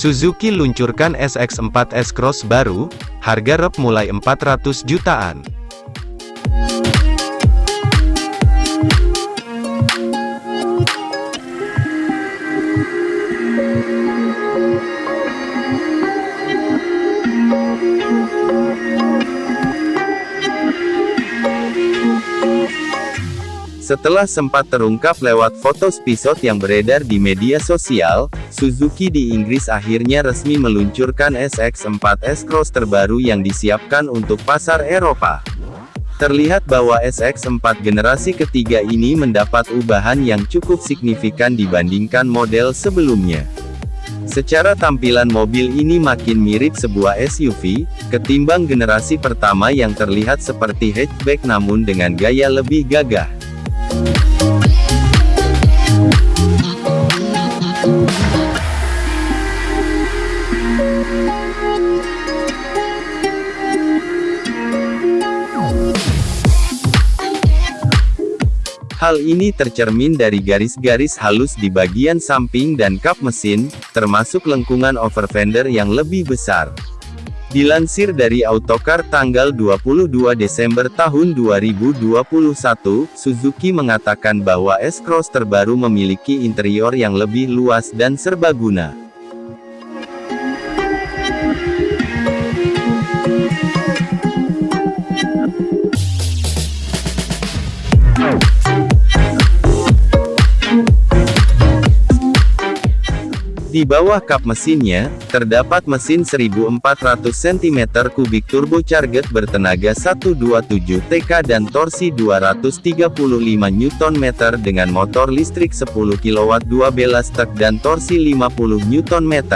Suzuki luncurkan SX4 S-Cross baru, harga rep mulai 400 jutaan. Setelah sempat terungkap lewat foto spisot yang beredar di media sosial, Suzuki di Inggris akhirnya resmi meluncurkan SX4 S-Cross terbaru yang disiapkan untuk pasar Eropa. Terlihat bahwa SX4 generasi ketiga ini mendapat ubahan yang cukup signifikan dibandingkan model sebelumnya. Secara tampilan mobil ini makin mirip sebuah SUV, ketimbang generasi pertama yang terlihat seperti hatchback namun dengan gaya lebih gagah. Hal ini tercermin dari garis-garis halus di bagian samping dan kap mesin, termasuk lengkungan over fender yang lebih besar. Dilansir dari Autocar tanggal 22 Desember tahun 2021, Suzuki mengatakan bahwa S-Cross terbaru memiliki interior yang lebih luas dan serbaguna. Di bawah kap mesinnya, terdapat mesin 1400 cm3 turbocharged bertenaga 127 TK dan torsi 235 Nm dengan motor listrik 10 kW 12 stek dan torsi 50 Nm.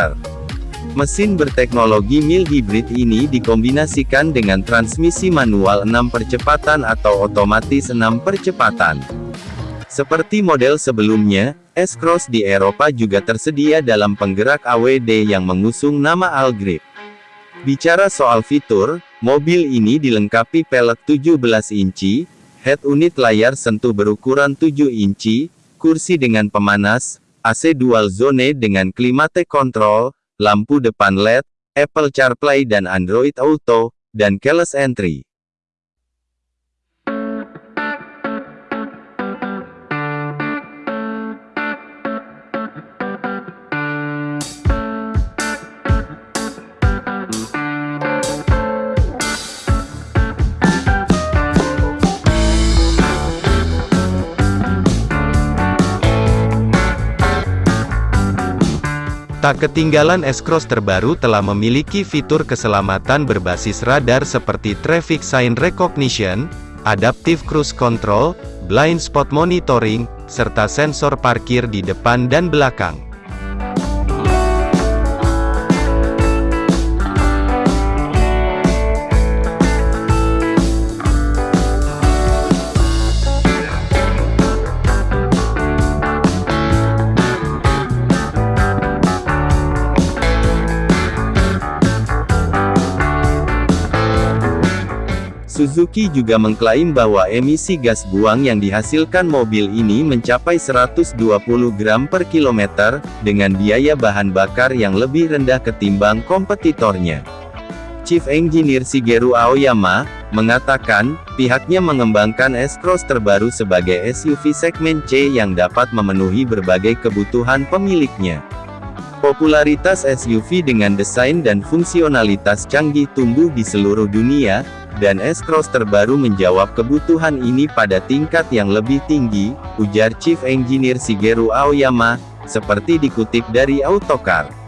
Mesin berteknologi mil hybrid ini dikombinasikan dengan transmisi manual 6 percepatan atau otomatis 6 percepatan. Seperti model sebelumnya, S-Cross di Eropa juga tersedia dalam penggerak AWD yang mengusung nama Algrip. Bicara soal fitur, mobil ini dilengkapi pelek 17 inci, head unit layar sentuh berukuran 7 inci, kursi dengan pemanas, AC dual zone dengan climate control, lampu depan LED, Apple CarPlay dan Android Auto, dan keyless entry. Tak ketinggalan S-Cross terbaru telah memiliki fitur keselamatan berbasis radar seperti Traffic Sign Recognition, Adaptive Cruise Control, Blind Spot Monitoring, serta sensor parkir di depan dan belakang. Suzuki juga mengklaim bahwa emisi gas buang yang dihasilkan mobil ini mencapai 120 gram per kilometer, dengan biaya bahan bakar yang lebih rendah ketimbang kompetitornya. Chief Engineer Shigeru Aoyama, mengatakan, pihaknya mengembangkan S-Cross terbaru sebagai SUV segmen C yang dapat memenuhi berbagai kebutuhan pemiliknya. Popularitas SUV dengan desain dan fungsionalitas canggih tumbuh di seluruh dunia, dan S-Cross terbaru menjawab kebutuhan ini pada tingkat yang lebih tinggi, ujar Chief Engineer Shigeru Aoyama, seperti dikutip dari Autocar.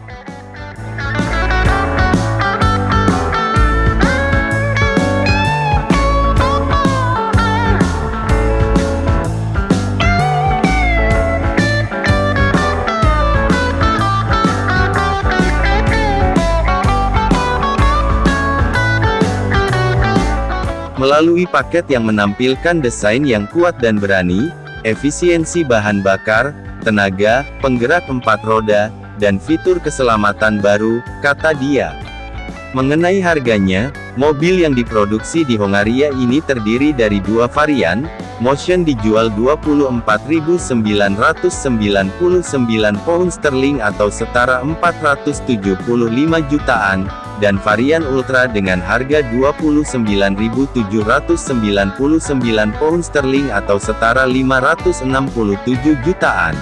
Melalui paket yang menampilkan desain yang kuat dan berani, efisiensi bahan bakar, tenaga, penggerak empat roda, dan fitur keselamatan baru, kata dia. Mengenai harganya, mobil yang diproduksi di Hongaria ini terdiri dari dua varian, Motion dijual 24.999 pound sterling atau setara 475 jutaan, dan varian Ultra dengan harga 29.799 pound sterling atau setara 567 jutaan.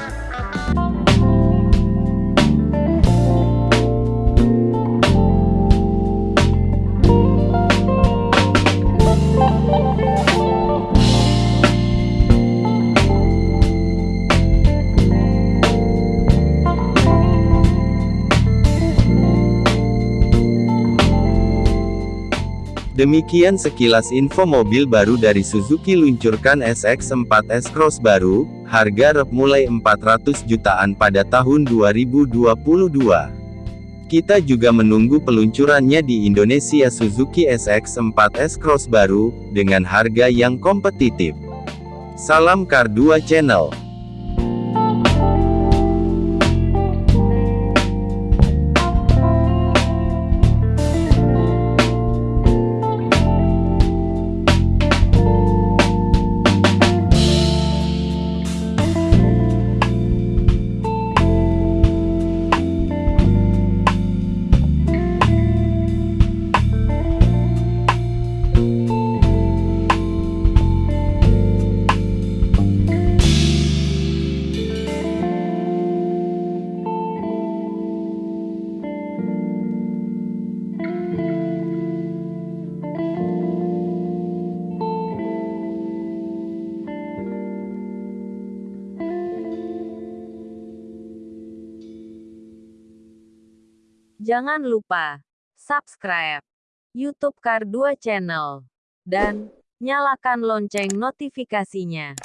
Demikian sekilas info mobil baru dari Suzuki luncurkan SX4 S-Cross baru, harga rep mulai 400 jutaan pada tahun 2022. Kita juga menunggu peluncurannya di Indonesia Suzuki SX4 S-Cross baru, dengan harga yang kompetitif. Salam Car 2 Channel Jangan lupa subscribe YouTube Kar 2 Channel dan nyalakan lonceng notifikasinya.